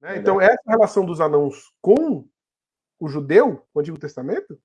Né? Então, essa relação dos anãos com o judeu, o Antigo Testamento,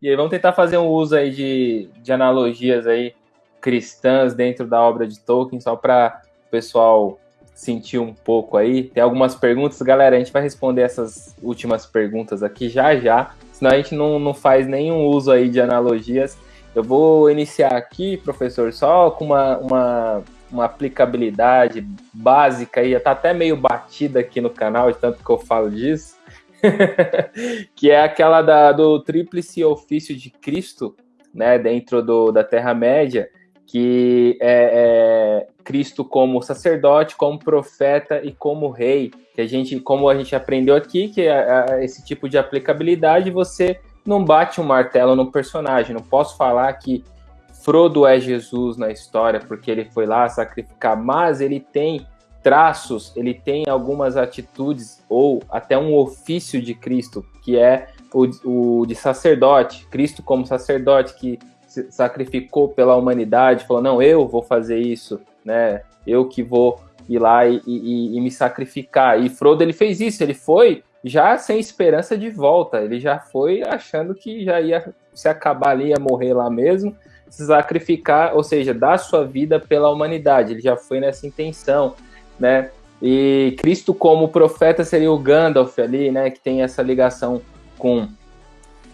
E aí vamos tentar fazer um uso aí de, de analogias aí cristãs dentro da obra de Tolkien, só para o pessoal sentir um pouco aí. Tem algumas perguntas, galera, a gente vai responder essas últimas perguntas aqui já já, senão a gente não, não faz nenhum uso aí de analogias. Eu vou iniciar aqui, professor, só com uma, uma, uma aplicabilidade básica aí, tá até meio batida aqui no canal, de tanto que eu falo disso, que é aquela da, do tríplice ofício de Cristo, né, dentro do, da Terra-média, que é, é, Cristo como sacerdote, como profeta e como rei, que a gente, como a gente aprendeu aqui, que esse tipo de aplicabilidade você não bate um martelo no personagem. Não posso falar que Frodo é Jesus na história porque ele foi lá sacrificar, mas ele tem traços, ele tem algumas atitudes ou até um ofício de Cristo, que é o, o de sacerdote, Cristo como sacerdote que se sacrificou pela humanidade, falou não, eu vou fazer isso, né? Eu que vou ir lá e, e, e me sacrificar. E Frodo ele fez isso, ele foi já sem esperança de volta, ele já foi achando que já ia se acabar ali, ia morrer lá mesmo, se sacrificar, ou seja, dar sua vida pela humanidade. Ele já foi nessa intenção né? E Cristo como profeta seria o Gandalf ali, né? Que tem essa ligação com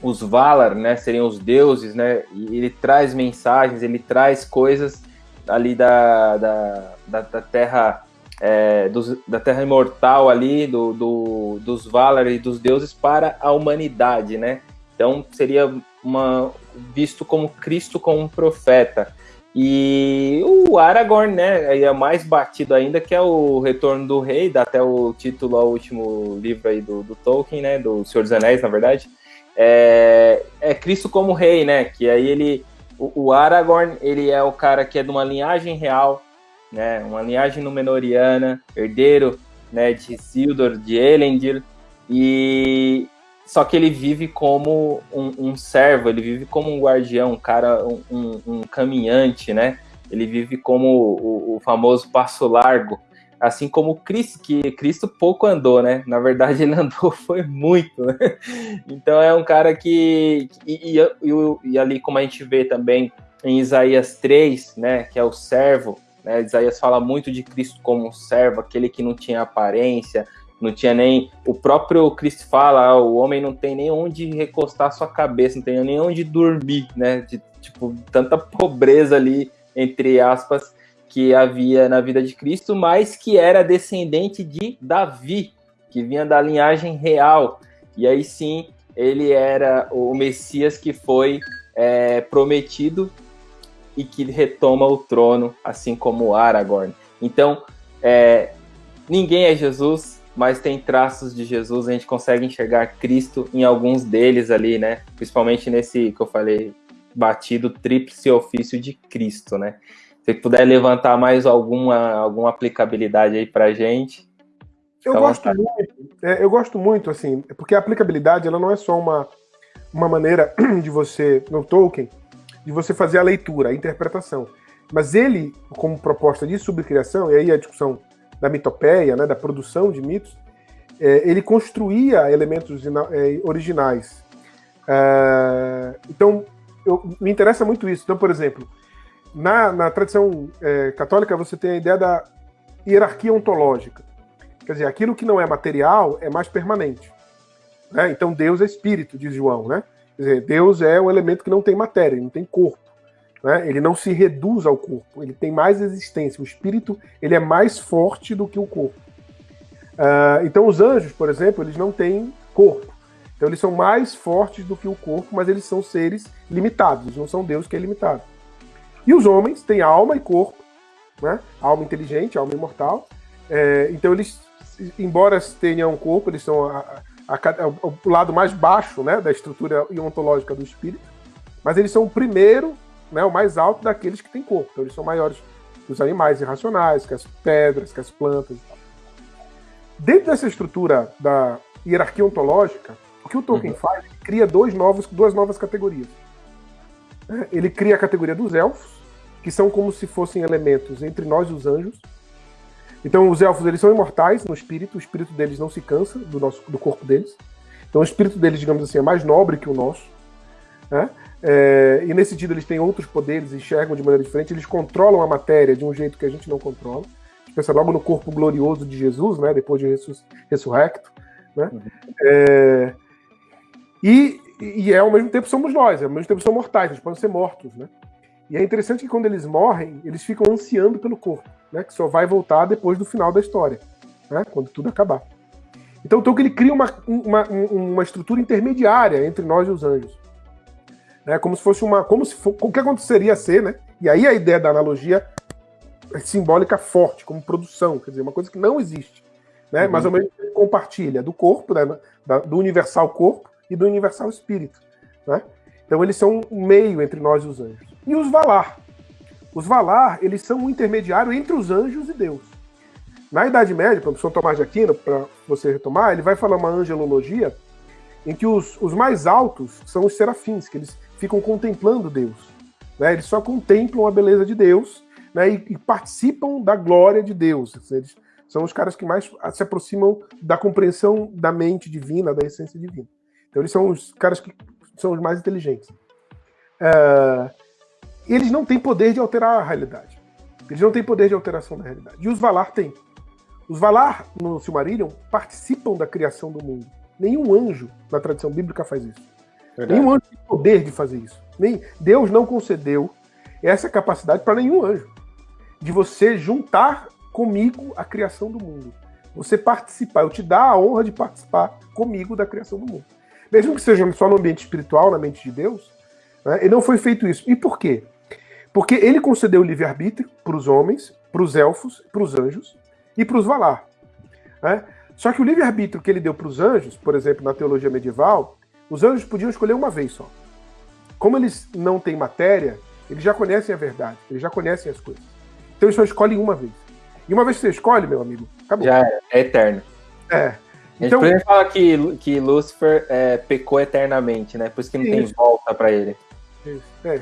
os Valar, né? Seriam os deuses, né? E ele traz mensagens, ele traz coisas ali da, da, da, da Terra é, dos, da Terra imortal ali, do, do, dos Valar e dos deuses para a humanidade, né? Então seria uma, visto como Cristo como um profeta. E o Aragorn, né, é mais batido ainda, que é o Retorno do Rei, dá até o título ao último livro aí do, do Tolkien, né, do Senhor dos Anéis, na verdade, é, é Cristo como rei, né, que aí ele, o, o, Aragorn, ele é o cara que é de uma linhagem real, né, uma linhagem Númenoriana, herdeiro, né, de Isildur, de Elendil, e só que ele vive como um, um, servo, ele vive como um guardião, um cara, um, um caminhante, né? Ele vive como o, o, famoso passo largo, assim como Cristo, que Cristo pouco andou, né? Na verdade, ele andou foi muito, né? Então é um cara que. E, e, e, ali, como a gente vê também em Isaías 3, né? Que é o servo, né? Isaías fala muito de Cristo como um servo, aquele que não tinha aparência, não tinha nem. O próprio Cristo fala: ah, o homem não tem nem onde recostar sua cabeça, não tem nem onde dormir, né? De, tipo, tanta pobreza ali, entre aspas, que havia na vida de Cristo, mas que era descendente de Davi, que vinha da linhagem real. E aí sim, ele era o Messias que foi é, prometido e que retoma o trono, assim como Aragorn. Então, é, ninguém é Jesus, mas tem traços de Jesus, a gente consegue enxergar Cristo em alguns deles ali, né? Principalmente nesse que eu falei, batido tríplice ofício de Cristo, né? Se puder levantar mais alguma, alguma aplicabilidade aí pra gente. Eu gosto muito, é, eu gosto muito, assim, porque a aplicabilidade ela não é só uma, uma maneira de você, no Tolkien, de você fazer a leitura, a interpretação. Mas ele, como proposta de subcriação, e aí a discussão da mitopeia, né, da produção de mitos, é, ele construía elementos é, originais. É, então, eu, me interessa muito isso. Então, por exemplo, na, na tradição é, católica você tem a ideia da hierarquia ontológica. Quer dizer, aquilo que não é material é mais permanente. Né? Então, Deus é espírito, diz João. Né? Quer dizer, Deus é um elemento que não tem matéria, não tem corpo. Né? Ele não se reduz ao corpo, ele tem mais existência. O espírito ele é mais forte do que o corpo. Uh, então os anjos, por exemplo, eles não têm corpo. Então eles são mais fortes do que o corpo, mas eles são seres limitados, não são Deus que é limitado. E os homens têm alma e corpo, né? alma inteligente, alma imortal. É, então eles, embora tenham um corpo, eles são a, a, a, o lado mais baixo né, da estrutura ontológica do espírito, mas eles são o primeiro né, o mais alto daqueles que têm corpo. Então eles são maiores que os animais irracionais, que as pedras, que as plantas e tal. Dentro dessa estrutura da hierarquia ontológica, o que o Tolkien uhum. faz? Ele cria dois novos, duas novas categorias. Ele cria a categoria dos elfos, que são como se fossem elementos entre nós e os anjos. Então, os elfos eles são imortais no espírito, o espírito deles não se cansa do, nosso, do corpo deles. Então, o espírito deles, digamos assim, é mais nobre que o nosso. Né? É, e nesse sentido, eles têm outros poderes, enxergam de maneira diferente, eles controlam a matéria de um jeito que a gente não controla. A gente pensa logo no corpo glorioso de Jesus, né, depois de ressurrecto. Né? Uhum. É, e, e é, ao mesmo tempo somos nós, ao mesmo tempo são mortais, eles podem ser mortos. Né? E é interessante que quando eles morrem, eles ficam ansiando pelo corpo, né, que só vai voltar depois do final da história, né, quando tudo acabar. Então o Tolkien ele cria uma, uma, uma estrutura intermediária entre nós e os anjos né? Como se fosse uma, como se for, o que aconteceria ser, né? E aí a ideia da analogia é simbólica forte, como produção, quer dizer, uma coisa que não existe, né? Uhum. Mas ao mesmo tempo compartilha do corpo, né? da, do universal corpo e do universal espírito, né? Então eles são um meio entre nós e os anjos. E os Valar, os Valar, eles são um intermediário entre os anjos e Deus. Na Idade Média, para o São Tomás de Aquino, para você retomar, ele vai falar uma angelologia em que os, os mais altos são os serafins, que eles ficam contemplando Deus. Né? Eles só contemplam a beleza de Deus né? e, e participam da glória de Deus. Eles são os caras que mais se aproximam da compreensão da mente divina, da essência divina. Então eles são os caras que são os mais inteligentes. Uh, eles não têm poder de alterar a realidade. Eles não têm poder de alteração da realidade. E os Valar têm. Os Valar, no Silmarillion, participam da criação do mundo. Nenhum anjo, na tradição bíblica, faz isso. Verdade. Nenhum anjo tem poder de fazer isso. Nem Deus não concedeu essa capacidade para nenhum anjo de você juntar comigo a criação do mundo. Você participar, eu te dar a honra de participar comigo da criação do mundo. Mesmo que seja só no ambiente espiritual, na mente de Deus, né, e não foi feito isso. E por quê? Porque ele concedeu o livre-arbítrio para os homens, para os elfos, para os anjos e para os Valar. Né? Só que o livre-arbítrio que ele deu para os anjos, por exemplo, na teologia medieval, os anjos podiam escolher uma vez só. Como eles não têm matéria, eles já conhecem a verdade, eles já conhecem as coisas. Então eles só escolhem uma vez. E uma vez que você escolhe, meu amigo, acabou. Já é, é eterno. É. Então, a gente fala que, que Lúcifer é, pecou eternamente, né? Por isso que não isso. tem volta para ele. Isso, é.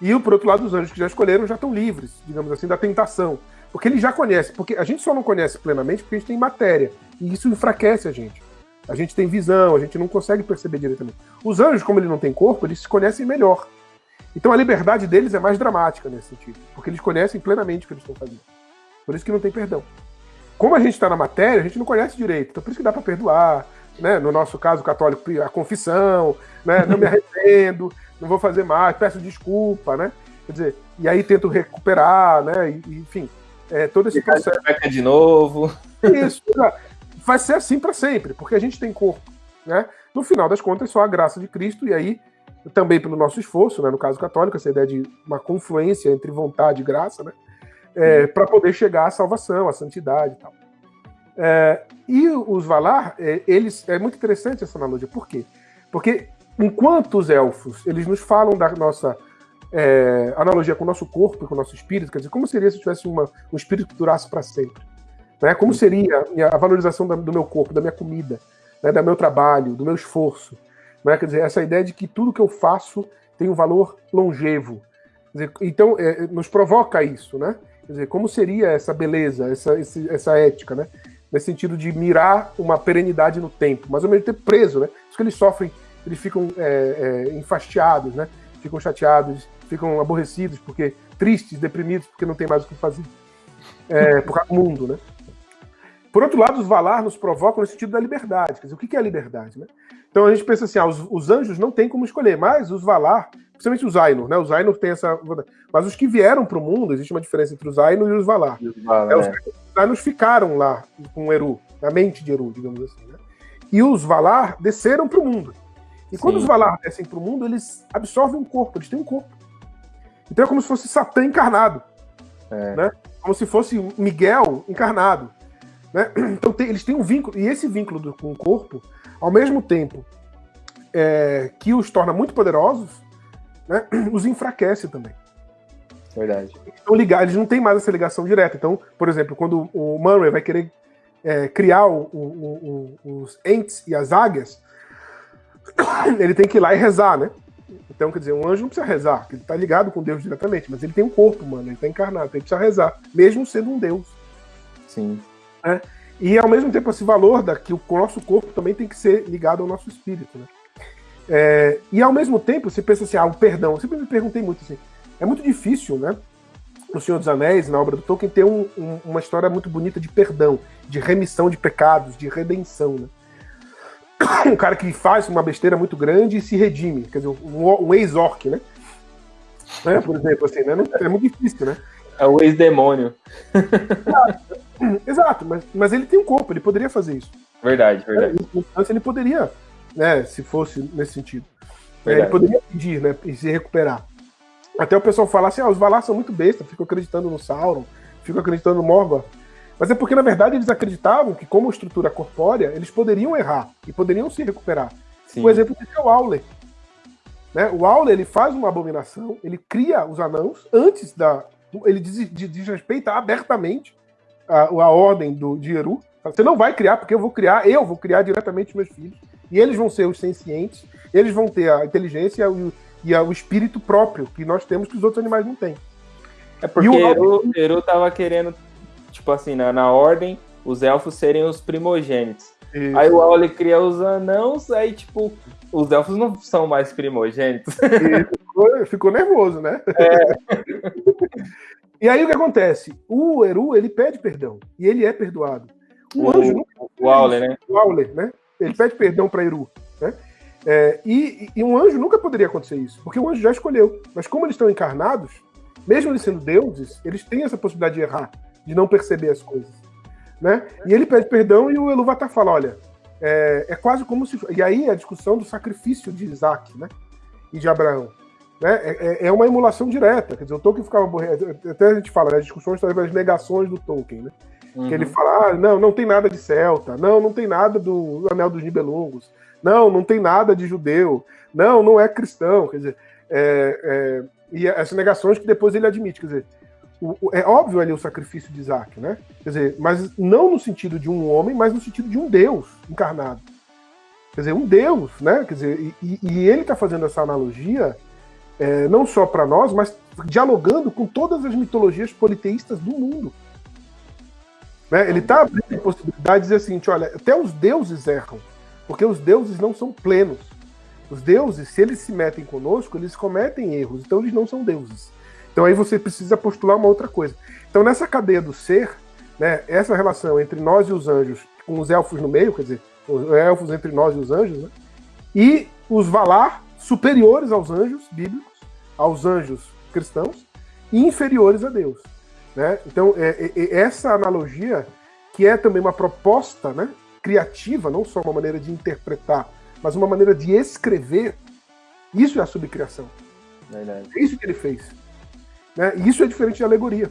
E por outro lado, os anjos que já escolheram já estão livres, digamos assim, da tentação. Porque eles já conhecem. Porque a gente só não conhece plenamente porque a gente tem matéria. E isso enfraquece a gente. A gente tem visão, a gente não consegue perceber diretamente. Os anjos, como eles não têm corpo, eles se conhecem melhor. Então a liberdade deles é mais dramática nesse sentido, porque eles conhecem plenamente o que eles estão fazendo. Por isso que não tem perdão. Como a gente está na matéria, a gente não conhece direito, então por isso que dá para perdoar. Né? No nosso caso católico, a confissão, né? não me arrependo, não vou fazer mais, peço desculpa, né? Quer dizer, e aí tento recuperar, né? E, enfim, é, todo esse processo. de novo. Isso, vai ser assim para sempre, porque a gente tem corpo. Né? No final das contas, só a graça de Cristo, e aí também pelo nosso esforço, né, no caso católico, essa ideia de uma confluência entre vontade e graça, né, é, para poder chegar à salvação, à santidade e tal. É, e os Valar, é, eles é muito interessante essa analogia. Por quê? Porque enquanto os elfos eles nos falam da nossa é, analogia com o nosso corpo com o nosso espírito, quer dizer, como seria se tivesse uma, um espírito que durasse para sempre? Né? Como seria a valorização do meu corpo, da minha comida, né? do meu trabalho, do meu esforço? Né? Quer dizer, essa ideia de que tudo que eu faço tem um valor longevo. Dizer, então, é, nos provoca isso, né? Quer dizer, como seria essa beleza, essa, essa ética, né? Nesse sentido de mirar uma perenidade no tempo, mas ao mesmo tempo preso, né? Isso que eles sofrem, eles ficam é, é, enfastiados, né? Ficam chateados, ficam aborrecidos, porque tristes, deprimidos, porque não tem mais o que fazer. É, por causa do mundo, né? Por outro lado, os Valar nos provocam no sentido da liberdade. Quer dizer, o que é a liberdade? Né? Então a gente pensa assim, ah, os, os, anjos não têm como escolher, mas os Valar, principalmente os Ainur, né? Os Ainur têm essa. Mas os que vieram para o mundo, existe uma diferença entre os Ainur e os Valar. E os, Valar, é, os, é. os Ainur ficaram lá com Eru, na mente de Eru, digamos assim. Né? E os Valar desceram para o mundo. E Sim. quando os Valar descem para o mundo, eles absorvem um corpo, eles têm um corpo. Então é como se fosse Satã encarnado. É. Né? Como se fosse Miguel encarnado. Né? Então tem, eles têm um vínculo, e esse vínculo do, com o corpo, ao mesmo tempo é, que os torna muito poderosos, né, os enfraquece também. Verdade. Então, ligar, eles não têm mais essa ligação direta. Então, por exemplo, quando o Murray vai querer é, criar o, o, o, os entes e as águias, ele tem que ir lá e rezar, né? Então, quer dizer, um anjo não precisa rezar, porque ele está ligado com Deus diretamente, mas ele tem um corpo, mano, ele está encarnado, então ele precisa rezar, mesmo sendo um Deus. Sim. É? E ao mesmo tempo, esse valor da que o nosso corpo também tem que ser ligado ao nosso espírito, né? É, e ao mesmo tempo, você pensa assim, ah, o perdão. Eu sempre me perguntei muito assim, é muito difícil, né? No Senhor dos Anéis, na obra do Tolkien, ter um, um, uma história muito bonita de perdão, de remissão de pecados, de redenção, né? Um cara que faz uma besteira muito grande e se redime, quer dizer, um, um ex-orc, né? né? Por exemplo, assim, né? É muito difícil, né? É o ex-demônio. Exato, mas, mas ele tem um corpo, ele poderia fazer isso. Verdade, verdade. Então, ele poderia, né, se fosse nesse sentido. É, ele poderia pedir, né, e se recuperar. Até o pessoal fala assim, ah, os Valar são muito bestas, ficam acreditando no Sauron, ficam acreditando no Morgoth. Mas é porque, na verdade, eles acreditavam que, como estrutura corpórea, eles poderiam errar e poderiam se recuperar. Sim. O exemplo disso é o Aule. Né? O Aule ele faz uma abominação, ele cria os anãos antes da. Ele desrespeita abertamente a, a ordem do, de Eru. Você não vai criar, porque eu vou criar, eu vou criar diretamente meus filhos. E eles vão ser os sencientes, eles vão ter a inteligência e, o, e o espírito próprio que nós temos que os outros animais não têm. É porque o Eru, Eru tava querendo, tipo assim, na, na ordem, os elfos serem os primogênitos. Isso. Aí o Aule cria os anãos, aí, tipo, os elfos não são mais primogênitos. Ficou, ficou, nervoso, né? É. e aí o que acontece? O Eru, ele pede perdão. E ele é perdoado. O, o anjo O Aule, né? O Aule, né? Ele pede perdão para Eru. Né? É, e, e, um anjo nunca poderia acontecer isso, porque o anjo já escolheu. Mas como eles estão encarnados, mesmo eles sendo deuses, eles têm essa possibilidade de errar, de não perceber as coisas. Né? E ele pede perdão e o Eluvatar fala: olha, é, é, quase como se. E aí a discussão do sacrifício de Isaac né? e de Abraão. Né? É, é, é uma emulação direta. Quer dizer, o Tolkien ficava. Até a gente fala, né, as discussões das negações do Tolkien. Né? Uhum. Que ele uhum. fala: ah, não, não tem nada de celta, não, não tem nada do Anel dos Nibelungos, não, não tem nada de judeu, não, não é cristão. Quer dizer, é, é, e essas negações que depois ele admite. Quer dizer, o, o, é óbvio ali o sacrifício de Isaac, né? Quer dizer, mas não no sentido de um homem, mas no sentido de um Deus encarnado. Quer dizer, um Deus, né? Quer dizer, e, e ele está fazendo essa analogia é, não só para nós, mas dialogando com todas as mitologias politeístas do mundo. Né? Ele está abrindo a possibilidade de dizer assim, olha, até os deuses erram, porque os deuses não são plenos. Os deuses, se eles se metem conosco, eles cometem erros, então eles não são deuses. Então aí você precisa postular uma outra coisa. Então nessa cadeia do ser, né, essa relação entre nós e os anjos, com os elfos no meio, quer dizer, os elfos entre nós e os anjos, né, e os Valar superiores aos anjos bíblicos, aos anjos cristãos, e inferiores a Deus. Né? Então é, é, é essa analogia, que é também uma proposta né, criativa, não só uma maneira de interpretar, mas uma maneira de escrever, isso é a subcriação. Verdade. É isso que ele fez. Né? E isso é diferente de alegoria.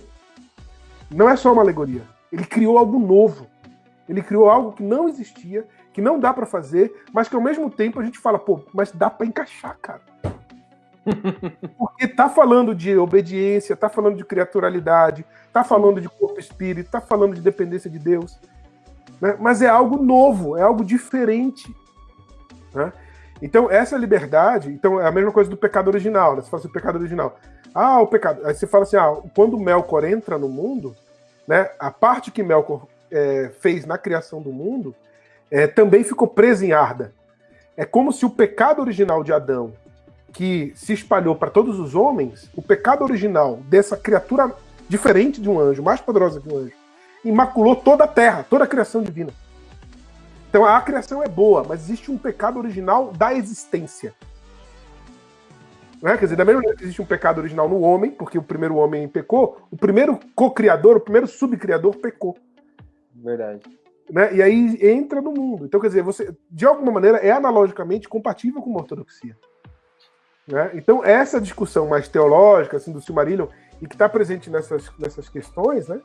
Não é só uma alegoria. Ele criou algo novo. Ele criou algo que não existia, que não dá para fazer, mas que ao mesmo tempo a gente fala, pô, mas dá para encaixar, cara. Porque tá falando de obediência, tá falando de criaturalidade, tá falando de corpo e espírito, tá falando de dependência de Deus. Né? Mas é algo novo, é algo diferente. Né? Então, essa liberdade, então é a mesma coisa do pecado original, né? Você fala assim, o pecado original. Ah, o pecado. Aí você fala assim, ah, quando Melkor entra no mundo, né, a parte que Melkor é, fez na criação do mundo é, também ficou presa em Arda. É como se o pecado original de Adão, que se espalhou para todos os homens, o pecado original dessa criatura diferente de um anjo, mais poderosa que um anjo, imaculou toda a terra, toda a criação divina. Então a criação é boa, mas existe um pecado original da existência. Né? Quer dizer, da mesma maneira que existe um pecado original no homem, porque o primeiro homem pecou, o primeiro co-criador, o primeiro subcriador pecou. Verdade. Né? E aí entra no mundo. Então, quer dizer, você, de alguma maneira, é analogicamente compatível com a ortodoxia. Né? Então, essa discussão mais teológica, assim, do Silmarillion, e que está presente nessas, nessas questões, né?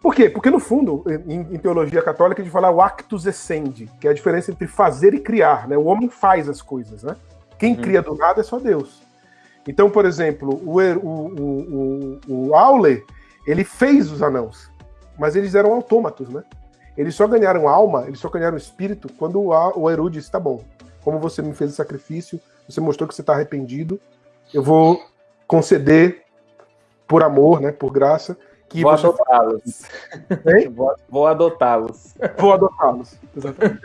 Por quê? Porque, no fundo, em, em, teologia católica, a gente fala o actus essendi, que é a diferença entre fazer e criar. Né? O homem faz as coisas, né? Quem uhum. cria do nada é só Deus. Então, por exemplo, o, o, o, o Aule, ele fez os anãos, mas eles eram autômatos, né? Eles só ganharam alma, eles só ganharam espírito quando o, o Eru disse: tá bom, como você me fez o sacrifício, você mostrou que você está arrependido, eu vou conceder por amor, né, por graça, que vou adotá-los. Vou, vou adotá-los. Vou adotá-los. Exatamente.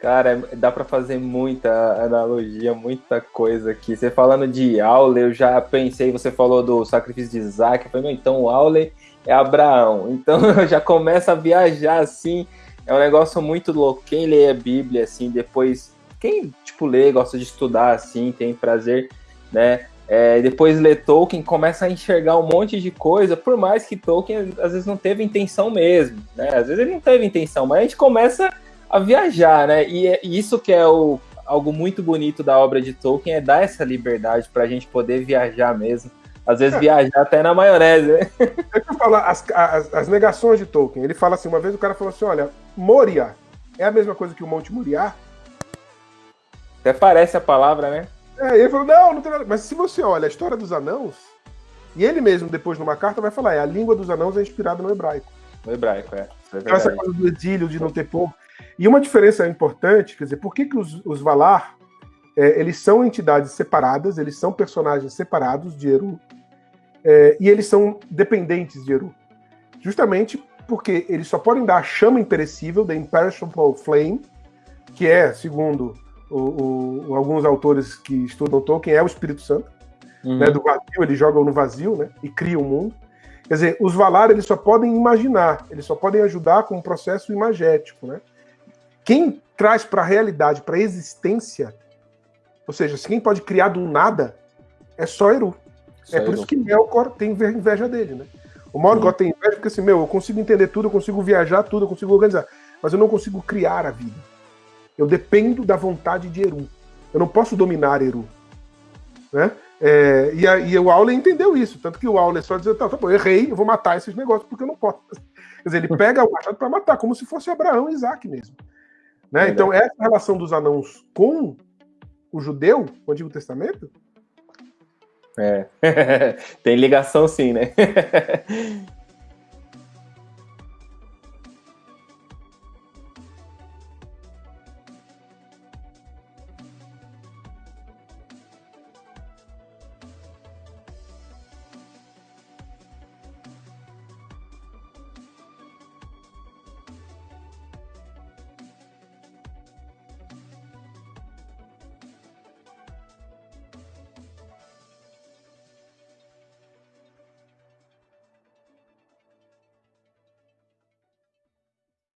Cara, dá para fazer muita analogia, muita coisa aqui. Você falando de Aule, eu já pensei, você falou do sacrifício de Isaac, eu falei, então o Aule é Abraão. Então eu já começa a viajar assim. É um negócio muito louco. Quem lê a Bíblia, assim, depois. Quem, tipo, lê, gosta de estudar, assim, tem prazer, né? É, depois lê Tolkien, começa a enxergar um monte de coisa, por mais que Tolkien às vezes não teve intenção mesmo, né? Às vezes ele não teve intenção, mas a gente começa a viajar, né? E, é, e isso que é o, algo muito bonito da obra de Tolkien, é dar essa liberdade para a gente poder viajar mesmo. Às vezes é. viajar até na maionese, né? Que eu falo, as, as, as, negações de Tolkien. Ele fala assim, uma vez o cara falou assim, olha, Moria é a mesma coisa que o Monte Moriá? Até parece a palavra, né? É, ele falou, não, não tem nada. Mas se você olha a história dos anãos, e ele mesmo, depois numa carta, vai falar, é, a língua dos anãos é inspirada no hebraico. No hebraico, é. é então, essa coisa do exílio, de não ter povo. E uma diferença importante, quer dizer, por que, que os, os Valar, é, eles são entidades separadas, eles são personagens separados de Eru, é, e eles são dependentes de Eru? Justamente porque eles só podem dar a chama imperecível, da Imperishable Flame, que é, segundo o, o, alguns autores que estudam Tolkien, é o Espírito Santo, uhum. né, do vazio, eles jogam no vazio, né, e criam o mundo. Quer dizer, os Valar, eles só podem imaginar, eles só podem ajudar com um processo imagético, né? Quem traz para a realidade, para a existência, ou seja, quem pode criar do nada, é só Eru. Só é por Eru. isso que Melkor tem inveja dele, né? O Morgoth tem inveja porque assim, meu, eu consigo entender tudo, eu consigo viajar tudo, eu consigo organizar, mas eu não consigo criar a vida. Eu dependo da vontade de Eru. Eu não posso dominar Eru. Né? É, e, a, e, o Aule entendeu isso, tanto que o Aule só dizia, tá, tá bom, eu errei, eu vou matar esses negócios porque eu não posso. Quer dizer, ele pega o machado para matar, como se fosse Abraão e Isaac mesmo. Né? Então, essa relação dos anãos com o judeu, o Antigo Testamento. É. Tem ligação sim, né?